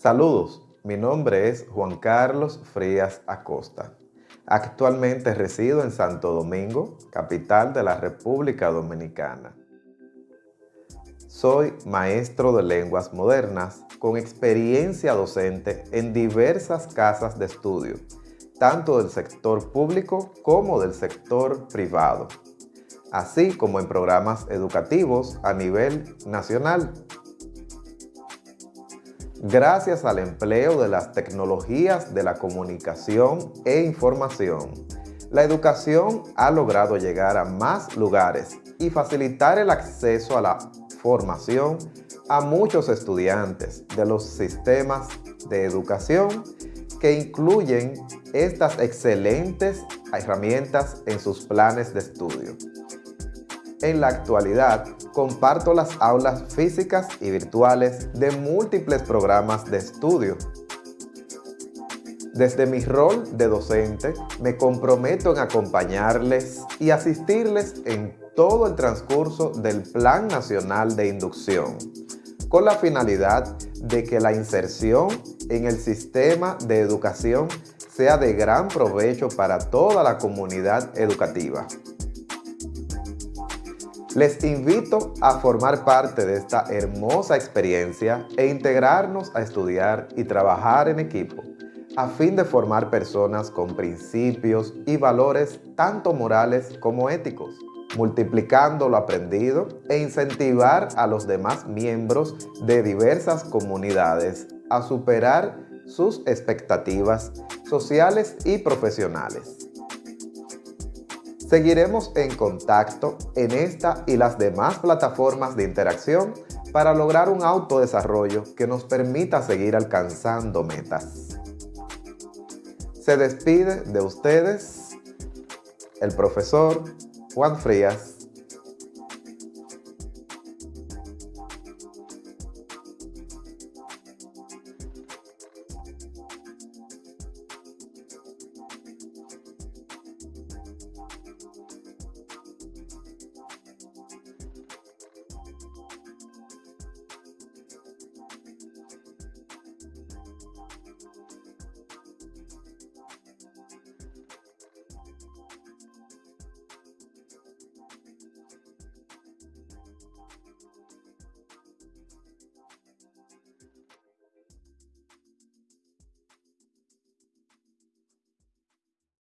Saludos, mi nombre es Juan Carlos Frías Acosta. Actualmente resido en Santo Domingo, capital de la República Dominicana. Soy maestro de lenguas modernas con experiencia docente en diversas casas de estudio, tanto del sector público como del sector privado, así como en programas educativos a nivel nacional gracias al empleo de las tecnologías de la comunicación e información. La educación ha logrado llegar a más lugares y facilitar el acceso a la formación a muchos estudiantes de los sistemas de educación que incluyen estas excelentes herramientas en sus planes de estudio. En la actualidad, comparto las aulas físicas y virtuales de múltiples programas de estudio. Desde mi rol de docente, me comprometo en acompañarles y asistirles en todo el transcurso del Plan Nacional de Inducción, con la finalidad de que la inserción en el sistema de educación sea de gran provecho para toda la comunidad educativa. Les invito a formar parte de esta hermosa experiencia e integrarnos a estudiar y trabajar en equipo a fin de formar personas con principios y valores tanto morales como éticos, multiplicando lo aprendido e incentivar a los demás miembros de diversas comunidades a superar sus expectativas sociales y profesionales. Seguiremos en contacto en esta y las demás plataformas de interacción para lograr un autodesarrollo que nos permita seguir alcanzando metas. Se despide de ustedes el profesor Juan Frías